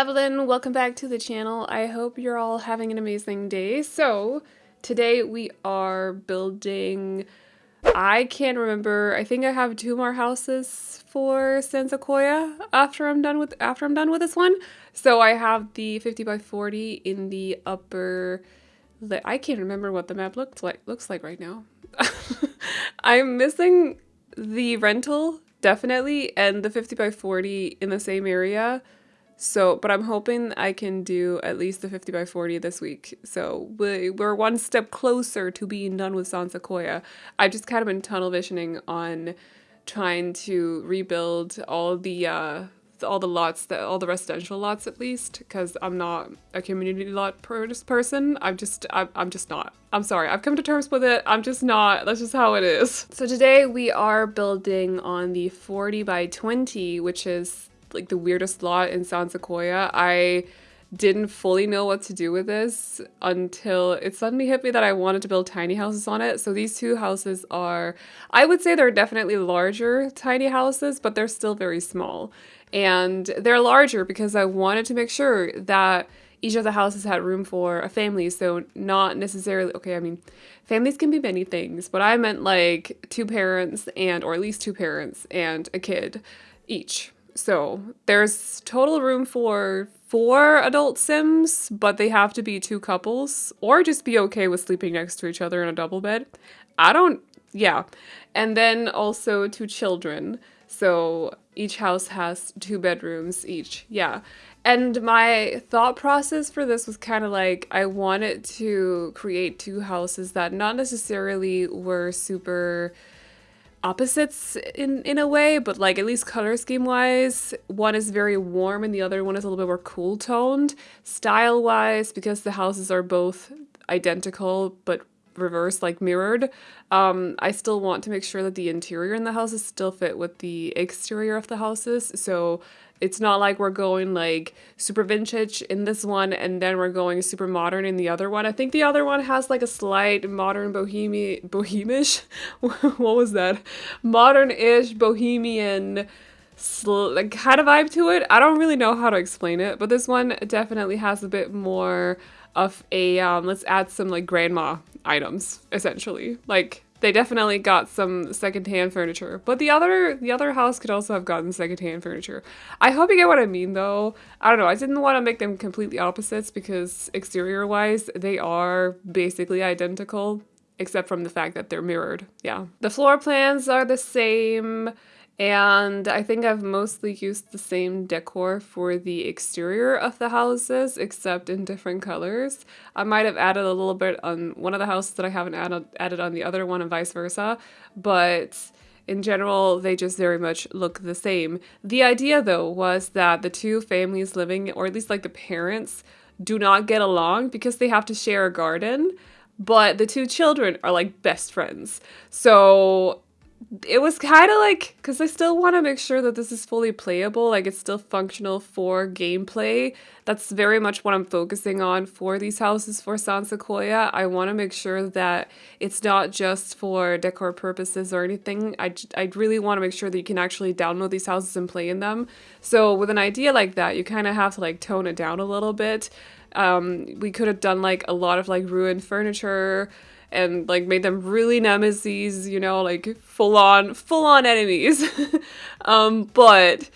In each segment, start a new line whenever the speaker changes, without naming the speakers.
Evelyn, welcome back to the channel. I hope you're all having an amazing day. So, today we are building, I can't remember, I think I have two more houses for San Sequoia after I'm done with after I'm done with this one. So I have the 50 by 40 in the upper, I can't remember what the map looks like looks like right now. I'm missing the rental definitely and the 50 by 40 in the same area so, but I'm hoping I can do at least the 50 by 40 this week. So we're one step closer to being done with San Sequoia. I've just kind of been tunnel visioning on trying to rebuild all the uh, all the lots that all the residential lots at least because I'm not a community lot person. I'm just I'm, I'm just not. I'm sorry. I've come to terms with it. I'm just not. That's just how it is. So today we are building on the 40 by 20, which is like the weirdest lot in San Sequoia. I didn't fully know what to do with this until it suddenly hit me that I wanted to build tiny houses on it. So these two houses are, I would say they're definitely larger tiny houses, but they're still very small. And they're larger because I wanted to make sure that each of the houses had room for a family. So not necessarily, okay, I mean, families can be many things, but I meant like two parents and, or at least two parents and a kid each. So there's total room for four adult Sims, but they have to be two couples or just be okay with sleeping next to each other in a double bed. I don't, yeah. And then also two children. So each house has two bedrooms each. Yeah. And my thought process for this was kind of like I wanted to create two houses that not necessarily were super opposites in in a way, but like at least color scheme wise, one is very warm and the other one is a little bit more cool toned. Style wise, because the houses are both identical but reverse like mirrored um i still want to make sure that the interior in the houses still fit with the exterior of the houses so it's not like we're going like super vintage in this one and then we're going super modern in the other one. I think the other one has like a slight modern bohemian bohemish what was that? Modern-ish bohemian like kind of vibe to it. I don't really know how to explain it, but this one definitely has a bit more of a um let's add some like grandma items essentially. Like they definitely got some secondhand furniture. But the other the other house could also have gotten secondhand furniture. I hope you get what I mean though. I don't know. I didn't want to make them completely opposites because exterior wise they are basically identical except from the fact that they're mirrored. Yeah. The floor plans are the same. And I think I've mostly used the same decor for the exterior of the houses, except in different colors. I might have added a little bit on one of the houses that I haven't added, added on the other one and vice versa, but in general, they just very much look the same. The idea, though, was that the two families living, or at least like the parents, do not get along because they have to share a garden, but the two children are like best friends. So it was kind of like because I still want to make sure that this is fully playable, like it's still functional for gameplay. That's very much what I'm focusing on for these houses for San Sequoia. I want to make sure that it's not just for decor purposes or anything. I, I really want to make sure that you can actually download these houses and play in them. So with an idea like that, you kind of have to like tone it down a little bit. Um, we could have done like a lot of like ruined furniture and like made them really nemesis, you know, like full on full on enemies. um, but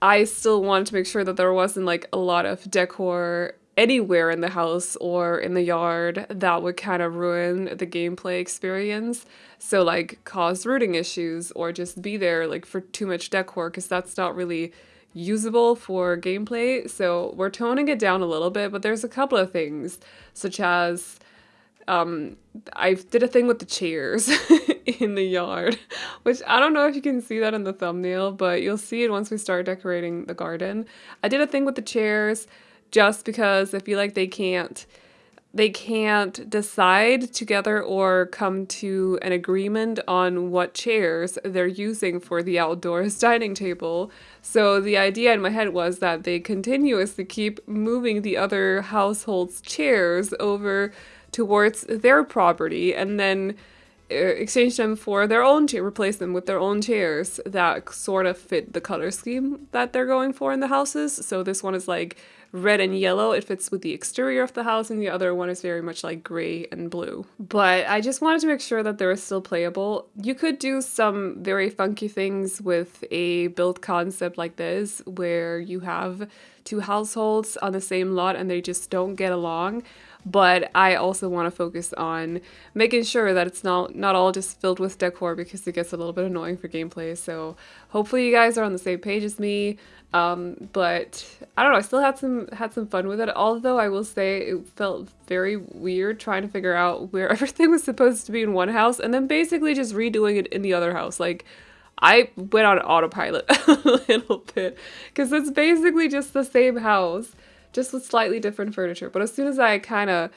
I still wanted to make sure that there wasn't like a lot of decor anywhere in the house or in the yard that would kind of ruin the gameplay experience. So like cause rooting issues or just be there like for too much decor because that's not really usable for gameplay. So we're toning it down a little bit, but there's a couple of things such as um, I did a thing with the chairs in the yard, which I don't know if you can see that in the thumbnail, but you'll see it once we start decorating the garden. I did a thing with the chairs just because I feel like they can't they can't decide together or come to an agreement on what chairs they're using for the outdoors dining table. So the idea in my head was that they continuously keep moving the other household's chairs over towards their property and then uh, exchange them for their own chair, replace them with their own chairs that sort of fit the color scheme that they're going for in the houses. So this one is like red and yellow. It fits with the exterior of the house, and the other one is very much like gray and blue. But I just wanted to make sure that they were still playable. You could do some very funky things with a build concept like this, where you have two households on the same lot and they just don't get along but I also want to focus on making sure that it's not not all just filled with decor because it gets a little bit annoying for gameplay. So hopefully you guys are on the same page as me. Um, but I don't know, I still had some had some fun with it. Although I will say it felt very weird trying to figure out where everything was supposed to be in one house and then basically just redoing it in the other house. Like I went on autopilot a little bit because it's basically just the same house just with slightly different furniture. But as soon as I kind of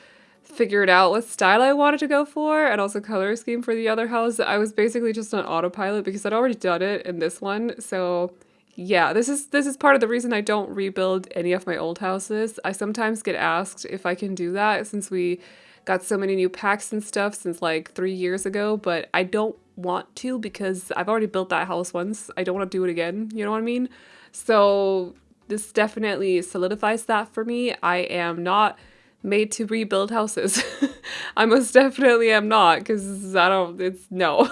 figured out what style I wanted to go for and also color scheme for the other house, I was basically just on autopilot because I'd already done it in this one. So yeah, this is this is part of the reason I don't rebuild any of my old houses. I sometimes get asked if I can do that since we got so many new packs and stuff since like three years ago, but I don't want to because I've already built that house once. I don't want to do it again, you know what I mean? So this definitely solidifies that for me. I am not made to rebuild houses. I most definitely am not because I don't, it's no.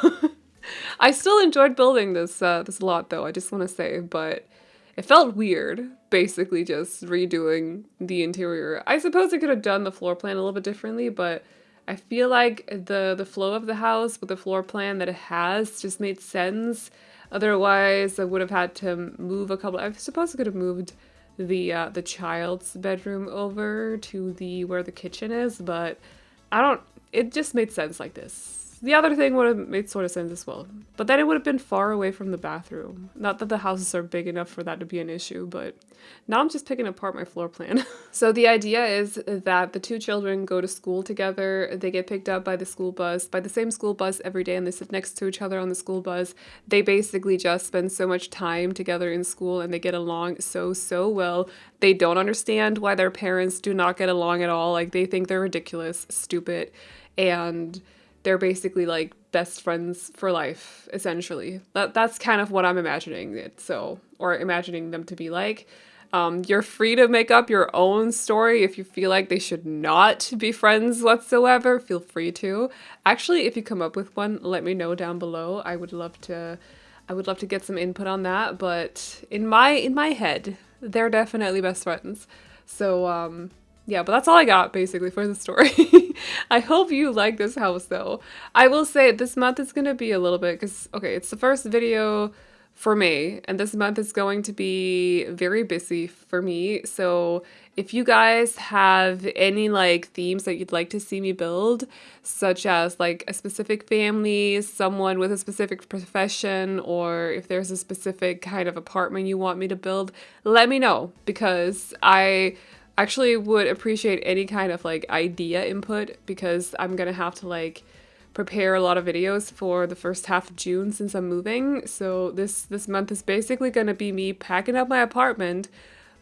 I still enjoyed building this uh, this lot though, I just want to say, but it felt weird, basically just redoing the interior. I suppose I could have done the floor plan a little bit differently, but I feel like the the flow of the house with the floor plan that it has just made sense Otherwise, I would have had to move a couple. I suppose I could have moved the uh, the child's bedroom over to the where the kitchen is, but I don't. It just made sense like this. The other thing would have made sort of sense as well. But then it would have been far away from the bathroom. Not that the houses are big enough for that to be an issue, but now I'm just picking apart my floor plan. so the idea is that the two children go to school together. They get picked up by the school bus, by the same school bus every day, and they sit next to each other on the school bus. They basically just spend so much time together in school and they get along so, so well. They don't understand why their parents do not get along at all. Like they think they're ridiculous, stupid, and they're basically like best friends for life essentially. That that's kind of what i'm imagining it so or imagining them to be like. Um, you're free to make up your own story if you feel like they should not be friends whatsoever feel free to. Actually if you come up with one let me know down below. I would love to i would love to get some input on that but in my in my head they're definitely best friends. So um yeah, but that's all I got basically for the story. I hope you like this house though. I will say this month is going to be a little bit because, okay, it's the first video for me and this month is going to be very busy for me. So if you guys have any like themes that you'd like to see me build, such as like a specific family, someone with a specific profession, or if there's a specific kind of apartment you want me to build, let me know because I actually would appreciate any kind of like idea input because I'm gonna have to like prepare a lot of videos for the first half of June since I'm moving. So this this month is basically gonna be me packing up my apartment,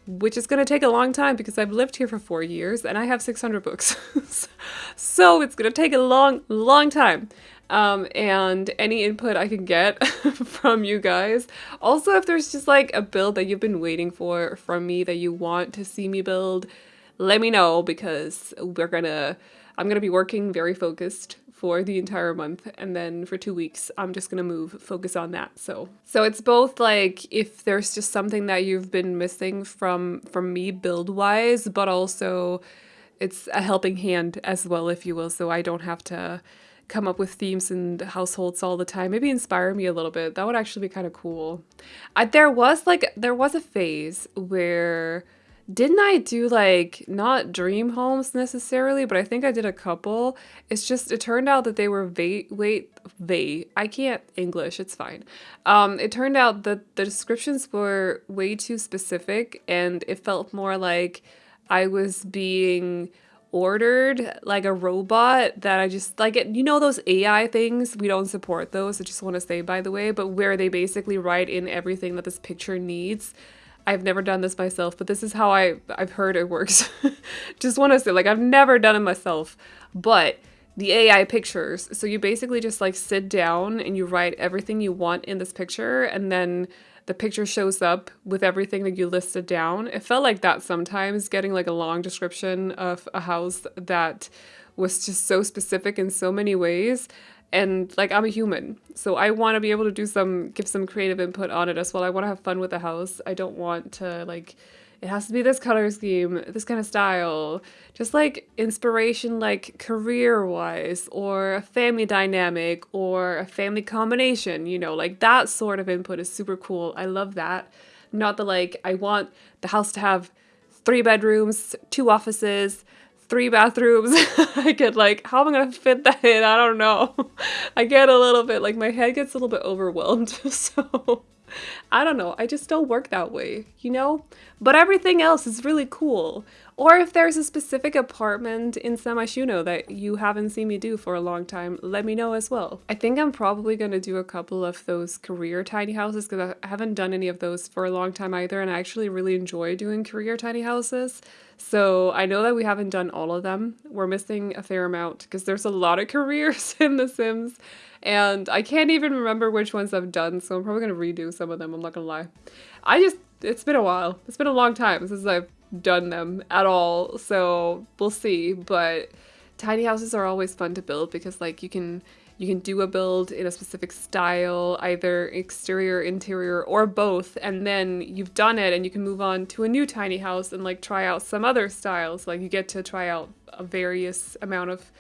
which is gonna take a long time because I've lived here for four years and I have 600 books. so it's gonna take a long, long time um, and any input I can get from you guys. Also, if there's just like a build that you've been waiting for from me that you want to see me build, let me know because we're gonna, I'm gonna be working very focused for the entire month and then for two weeks I'm just gonna move focus on that so so it's both like if there's just something that you've been missing from from me build wise but also it's a helping hand as well if you will so I don't have to come up with themes and households all the time. Maybe inspire me a little bit. That would actually be kind of cool. I, there was like there was a phase where didn't I do like not dream homes necessarily, but I think I did a couple. It's just it turned out that they were va- wait they I can't English, it's fine. Um it turned out that the descriptions were way too specific and it felt more like I was being ordered like a robot that I just like it. You know those AI things? We don't support those. I just want to say by the way, but where they basically write in everything that this picture needs. I've never done this myself, but this is how I I've heard it works. just want to say like I've never done it myself, but the AI pictures. So you basically just like sit down and you write everything you want in this picture and then the picture shows up with everything that you listed down. It felt like that sometimes, getting like a long description of a house that was just so specific in so many ways. And like I'm a human, so I want to be able to do some, give some creative input on it as well. I want to have fun with the house. I don't want to like it has to be this color scheme, this kind of style. Just like inspiration, like career wise, or a family dynamic, or a family combination, you know, like that sort of input is super cool. I love that. Not the like, I want the house to have three bedrooms, two offices, three bathrooms. I get like, how am I gonna fit that in? I don't know. I get a little bit like my head gets a little bit overwhelmed. So I don't know. I just don't work that way, you know? But everything else is really cool. Or if there's a specific apartment in San Myshuno that you haven't seen me do for a long time, let me know as well. I think I'm probably to do a couple of those career tiny houses because I haven't done any of those for a long time either and I actually really enjoy doing career tiny houses. So I know that we haven't done all of them. We're missing a fair amount because there's a lot of careers in The Sims and I can't even remember which ones I've done, so I'm probably gonna redo some of them, I'm not gonna lie. I just, it's been a while. It's been a long time since I've done them at all, so we'll see, but tiny houses are always fun to build because like you can you can do a build in a specific style, either exterior, interior, or both, and then you've done it and you can move on to a new tiny house and like try out some other styles. Like you get to try out a various amount of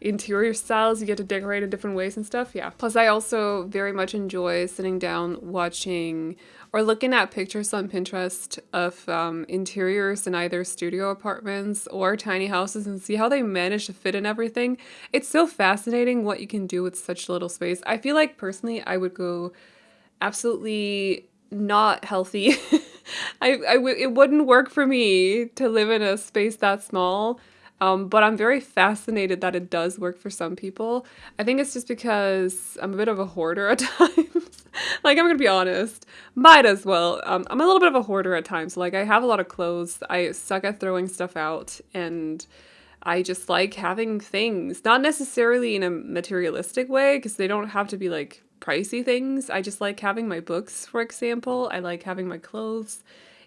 interior styles you get to decorate in different ways and stuff yeah plus i also very much enjoy sitting down watching or looking at pictures on pinterest of um, interiors in either studio apartments or tiny houses and see how they manage to fit in everything it's so fascinating what you can do with such little space. I feel like personally i would go absolutely not healthy. I, I w- it wouldn't work for me to live in a space that small um, but I'm very fascinated that it does work for some people. I think it's just because I'm a bit of a hoarder at times. like, I'm gonna be honest. Might as well. Um, I'm a little bit of a hoarder at times. Like, I have a lot of clothes. I suck at throwing stuff out. And I just like having things. Not necessarily in a materialistic way, because they don't have to be like pricey things. I just like having my books, for example. I like having my clothes.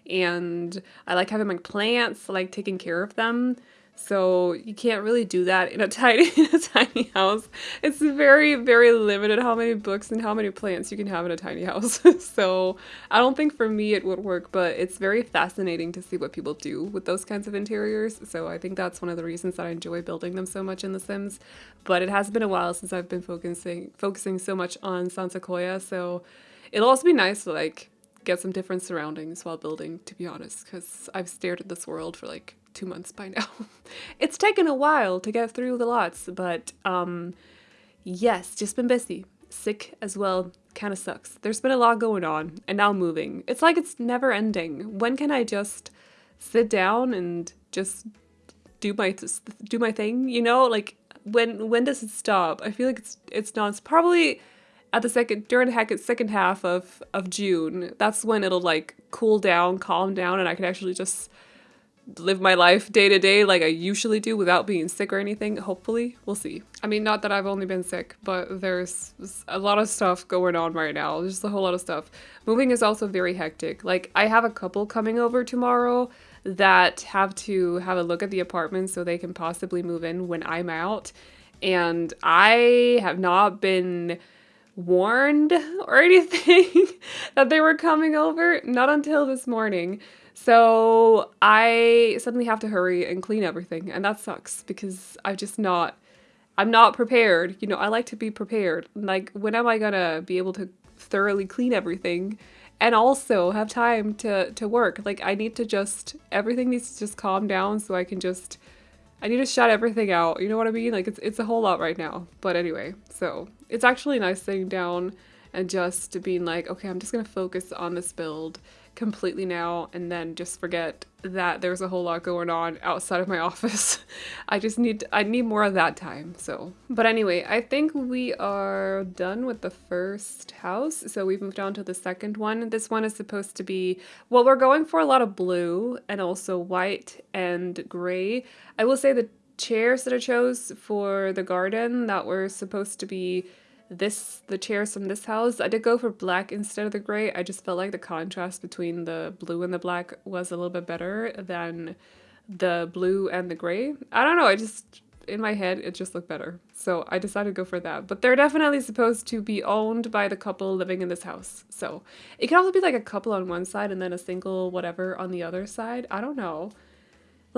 And I like having my plants, I like taking care of them. So you can't really do that in a tiny in a tiny house. It's very very limited how many books and how many plants you can have in a tiny house. so I don't think for me it would work, but it's very fascinating to see what people do with those kinds of interiors. So I think that's one of the reasons that I enjoy building them so much in The Sims. But it has been a while since I've been focusing focusing so much on San Sequoia, so it'll also be nice to like get some different surroundings while building, to be honest, because I've stared at this world for like two months by now. it's taken a while to get through the lots, but um, yes, just been busy. Sick as well, kind of sucks. There's been a lot going on, and now moving. It's like it's never ending. When can I just sit down and just do my do my thing? You know, like when when does it stop? I feel like it's it's not. It's probably at the second during the second half of of June. That's when it'll like cool down, calm down, and I can actually just live my life day to day like I usually do without being sick or anything. Hopefully, we'll see. I mean, not that I've only been sick, but there's a lot of stuff going on right now. There's a whole lot of stuff. Moving is also very hectic. Like, I have a couple coming over tomorrow that have to have a look at the apartment so they can possibly move in when I'm out. And I have not been warned or anything that they were coming over, not until this morning. So I suddenly have to hurry and clean everything, and that sucks because I'm just not I'm not prepared. You know, I like to be prepared. Like when am I gonna be able to thoroughly clean everything and also have time to to work? Like I need to just everything needs to just calm down so I can just I need to shut everything out. You know what I mean? Like it's it's a whole lot right now. But anyway, so it's actually nice sitting down and just being like, okay, I'm just gonna focus on this build completely now and then just forget that there's a whole lot going on outside of my office. I just need I need more of that time. So, but anyway, I think we are done with the first house. So we've moved on to the second one. This one is supposed to be well, we're going for a lot of blue and also white and gray. I will say the chairs that I chose for the garden that were supposed to be this the chairs from this house. I did go for black instead of the gray. I just felt like the contrast between the blue and the black was a little bit better than the blue and the gray. I don't know, I just in my head it just looked better. So I decided to go for that. But they're definitely supposed to be owned by the couple living in this house. So it can also be like a couple on one side and then a single whatever on the other side. I don't know.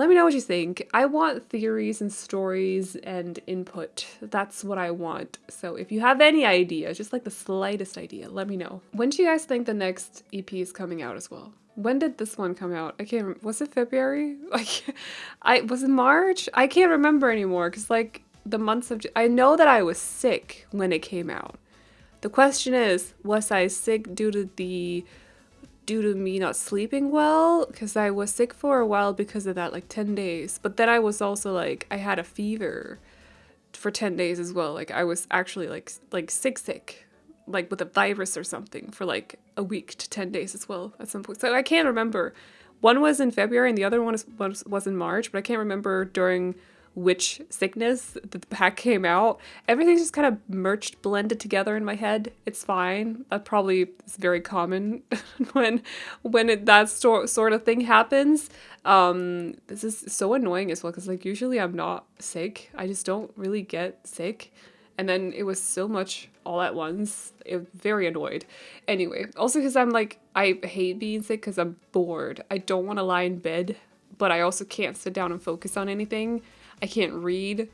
Let me know what you think. I want theories and stories and input. That's what I want. So if you have any ideas, just like the slightest idea, let me know. When do you guys think the next EP is coming out as well? When did this one come out? I can't. Remember. Was it February? Like, I was it March. I can't remember anymore because like the months of. I know that I was sick when it came out. The question is, was I sick due to the due to me not sleeping well because I was sick for a while because of that, like 10 days. But then I was also like, I had a fever for 10 days as well. Like I was actually like like sick sick, like with a virus or something for like a week to 10 days as well at some point. So I can't remember. One was in February and the other one was, was in March, but I can't remember during which sickness the pack came out. Everything's just kind of merged, blended together in my head. It's fine. That probably is very common when when it, that sort sort of thing happens. Um, this is so annoying as well because like usually I'm not sick. I just don't really get sick. And then it was so much all at once. It very annoyed. Anyway, also because I'm like, I hate being sick because I'm bored. I don't want to lie in bed, but I also can't sit down and focus on anything. I can't read.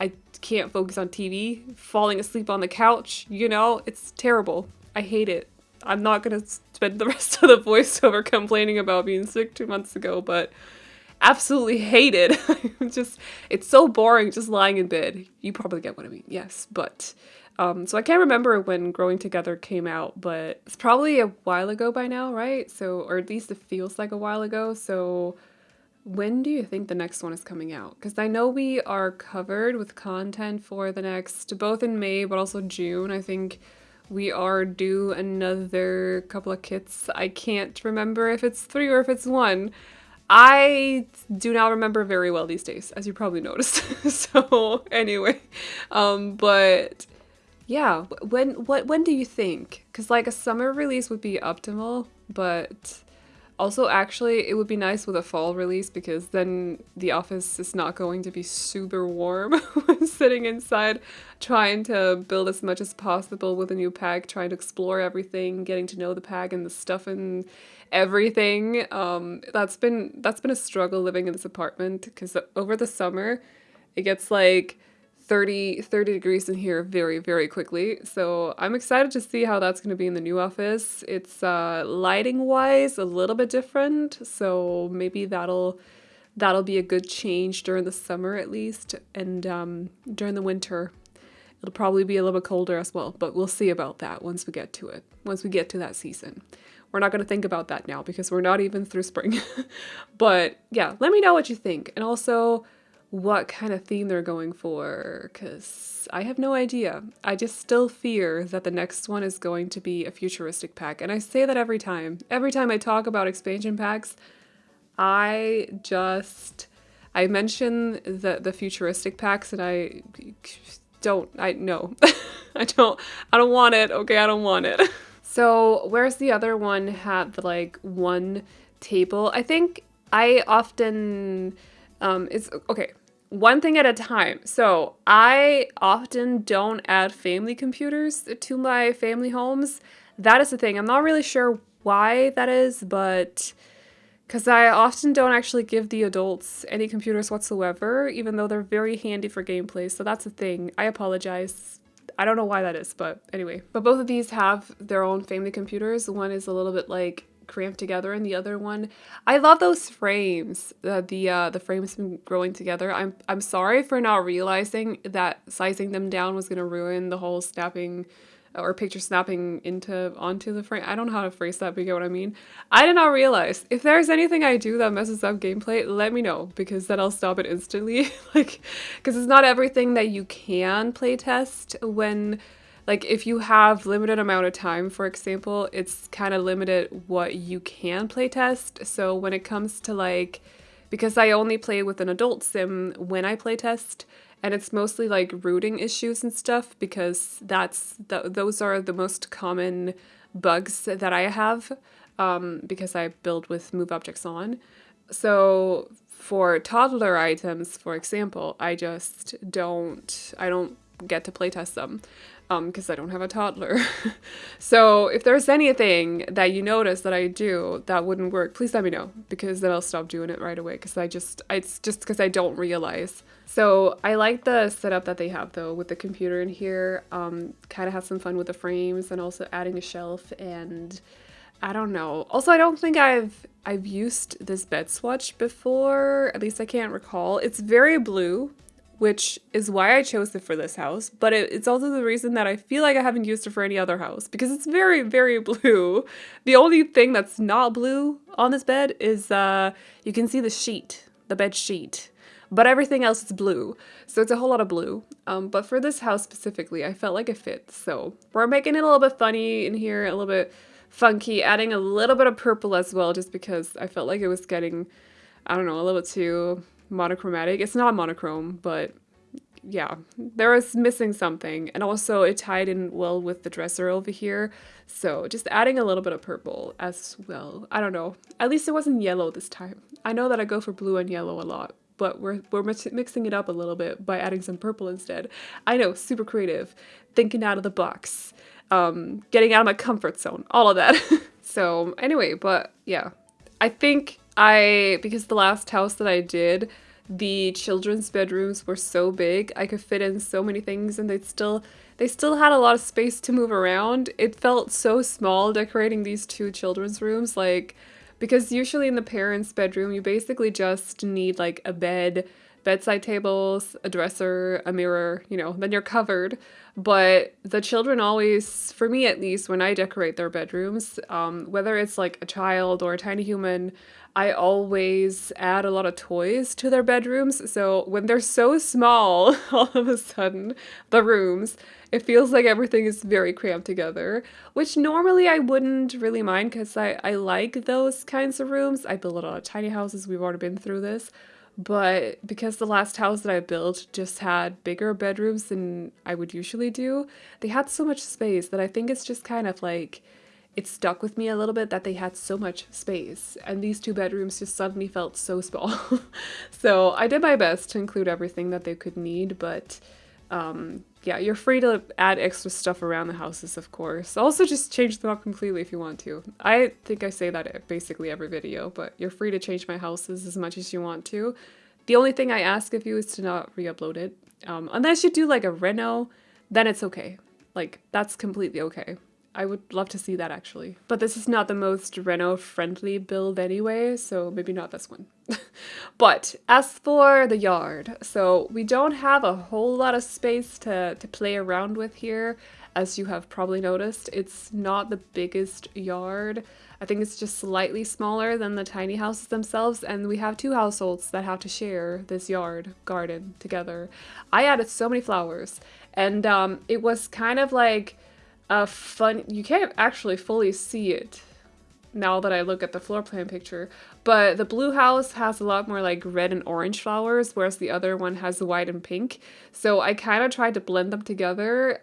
I can't focus on TV. Falling asleep on the couch, you know, it's terrible. I hate it. I'm not gonna spend the rest of the voiceover complaining about being sick two months ago, but absolutely hate it. just, it's so boring just lying in bed. You probably get what I mean, yes, but. Um, so I can't remember when Growing Together came out, but it's probably a while ago by now, right? So, or at least it feels like a while ago. So when do you think the next one is coming out? Because I know we are covered with content for the next, both in May but also June. I think we are due another couple of kits. I can't remember if it's three or if it's one. I do not remember very well these days, as you probably noticed. so anyway, um, but yeah, when what when do you think? Because like a summer release would be optimal, but also, actually, it would be nice with a fall release because then the office is not going to be super warm when sitting inside, trying to build as much as possible with a new pack, trying to explore everything, getting to know the pack and the stuff and everything. Um, that's been that's been a struggle living in this apartment because over the summer, it gets like 30, 30 degrees in here very, very quickly. So I'm excited to see how that's going to be in the new office. It's uh, lighting wise a little bit different. So maybe that'll that'll be a good change during the summer at least. And um, during the winter, it'll probably be a little bit colder as well. But we'll see about that once we get to it, once we get to that season. We're not going to think about that now because we're not even through spring. but yeah, let me know what you think. And also, what kind of theme they're going for because I have no idea. I just still fear that the next one is going to be a futuristic pack. And I say that every time. Every time I talk about expansion packs, I just I mention the the futuristic packs and I don't I no. I don't I don't want it. Okay, I don't want it. so, where's the other one had the like one table? I think I often um it's okay one thing at a time. So I often don't add family computers to my family homes. That is the thing. I'm not really sure why that is, but because I often don't actually give the adults any computers whatsoever, even though they're very handy for gameplay. So that's the thing. I apologize. I don't know why that is, but anyway. But both of these have their own family computers. One is a little bit like cramped together and the other one I love those frames uh, the uh, the frames been growing together I'm I'm sorry for not realizing that sizing them down was gonna ruin the whole snapping or picture snapping into onto the frame. I don't know how to phrase that, but you get what I mean. I did not realize. If there's anything I do that messes up gameplay, let me know because then I'll stop it instantly. like, because it's not everything that you can playtest when like if you have limited amount of time for example it's kind of limited what you can playtest so when it comes to like because i only play with an adult sim when i playtest and it's mostly like rooting issues and stuff because that's the, those are the most common bugs that I have um, because I build with move objects on. So for toddler items, for example, I just don't I don't get to playtest them because um, I don't have a toddler. so if there's anything that you notice that I do that wouldn't work, please let me know because then I'll stop doing it right away because I just, it's just because I don't realize. So I like the setup that they have though with the computer in here. Um, kind of have some fun with the frames and also adding a shelf and I don't know. Also, I don't think I've I've used this bed swatch before. At least I can't recall. It's very blue, which is why I chose it for this house, but it, it's also the reason that I feel like I haven't used it for any other house because it's very, very blue. The only thing that's not blue on this bed is uh, you can see the sheet, the bed sheet, but everything else is blue. So it's a whole lot of blue. Um, but for this house specifically, I felt like it fits. So we're making it a little bit funny in here, a little bit funky, adding a little bit of purple as well, just because I felt like it was getting, I don't know, a little bit too monochromatic. It's not monochrome, but yeah, there was missing something. And also it tied in well with the dresser over here. So just adding a little bit of purple as well. I don't know. At least it wasn't yellow this time. I know that I go for blue and yellow a lot, but we're, we're mixing it up a little bit by adding some purple instead. I know, super creative, thinking out of the box, um, getting out of my comfort zone, all of that. so anyway, but yeah, I think I, because the last house that I did, the children's bedrooms were so big, I could fit in so many things and they still, they still had a lot of space to move around. It felt so small decorating these two children's rooms, like, because usually in the parents' bedroom, you basically just need like a bed, bedside tables, a dresser, a mirror, you know, then you're covered. But the children always, for me at least, when I decorate their bedrooms, um, whether it's like a child or a tiny human, I always add a lot of toys to their bedrooms. So when they're so small, all of a sudden, the rooms, it feels like everything is very cramped together, which normally I wouldn't really mind because I, I like those kinds of rooms. I build a lot of tiny houses. We've already been through this. But because the last house that I built just had bigger bedrooms than I would usually do, they had so much space that I think it's just kind of like it stuck with me a little bit that they had so much space and these two bedrooms just suddenly felt so small. so I did my best to include everything that they could need, but um, yeah, you're free to add extra stuff around the houses, of course. Also just change them up completely if you want to. I think I say that basically every video, but you're free to change my houses as much as you want to. The only thing I ask of you is to not re-upload it. Um, unless you do like a reno, then it's okay. Like, that's completely okay. I would love to see that actually. But this is not the most Reno friendly build anyway, so maybe not this one. but as for the yard, so we don't have a whole lot of space to, to play around with here. As you have probably noticed, it's not the biggest yard. I think it's just slightly smaller than the tiny houses themselves, and we have two households that have to share this yard garden together. I added so many flowers, and um, it was kind of like a fun, you can't actually fully see it now that I look at the floor plan picture, but the blue house has a lot more like red and orange flowers, whereas the other one has white and pink. So I kind of tried to blend them together,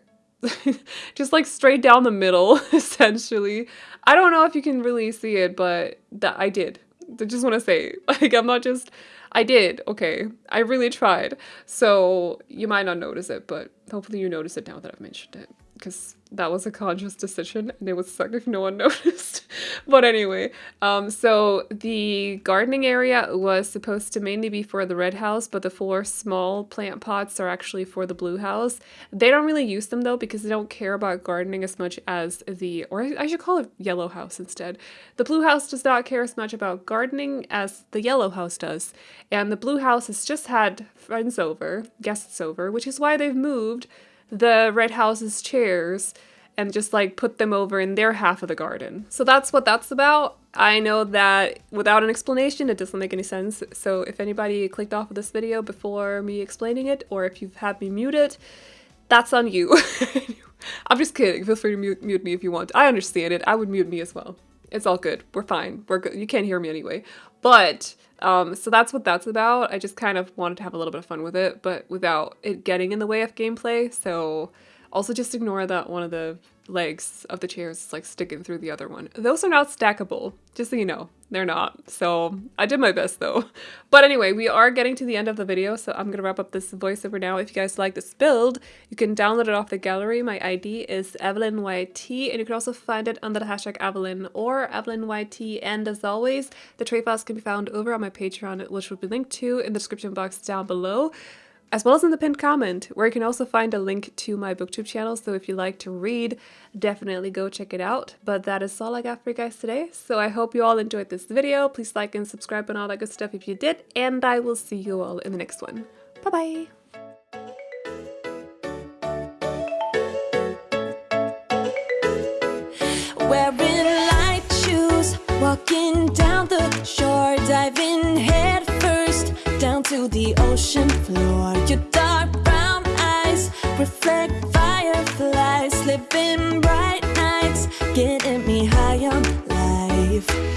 just like straight down the middle, essentially. I don't know if you can really see it, but that I did. I just want to say, like, I'm not just, I did, okay. I really tried. So you might not notice it, but hopefully you notice it now that I've mentioned it because that was a conscious decision and it would suck if no one noticed. but anyway, um, so the gardening area was supposed to mainly be for the red house, but the four small plant pots are actually for the blue house. They don't really use them though because they don't care about gardening as much as the, or I should call it yellow house instead. The blue house does not care as much about gardening as the yellow house does. And the blue house has just had friends over, guests over, which is why they've moved the Red House's chairs and just like put them over in their half of the garden. So that's what that's about. I know that without an explanation, it doesn't make any sense. So if anybody clicked off of this video before me explaining it, or if you've had me mute it, that's on you. I'm just kidding. Feel free to mute, mute me if you want. I understand it. I would mute me as well. It's all good. We're fine. We're good. You can't hear me anyway. But um, so that's what that's about. I just kind of wanted to have a little bit of fun with it, but without it getting in the way of gameplay. So also just ignore that one of the legs of the chairs like sticking through the other one. Those are not stackable, just so you know. They're not. So I did my best though. But anyway, we are getting to the end of the video, so I'm gonna wrap up this voiceover now. If you guys like this build, you can download it off the gallery. My ID is EvelynYT, and you can also find it under the hashtag Evelyn or EvelynYT. And as always, the tray files can be found over on my Patreon, which will be linked to in the description box down below as well as in the pinned comment, where you can also find a link to my booktube channel. So if you like to read, definitely go check it out. But that is all I got for you guys today. So I hope you all enjoyed this video. Please like and subscribe and all that good stuff if you did. And I will see you all in the next one. Bye-bye!
Wearing light shoes, walking down the shore, diving head to the ocean floor. Your dark brown eyes reflect fireflies, living bright nights, getting me high on life.